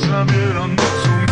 Zabieram nocą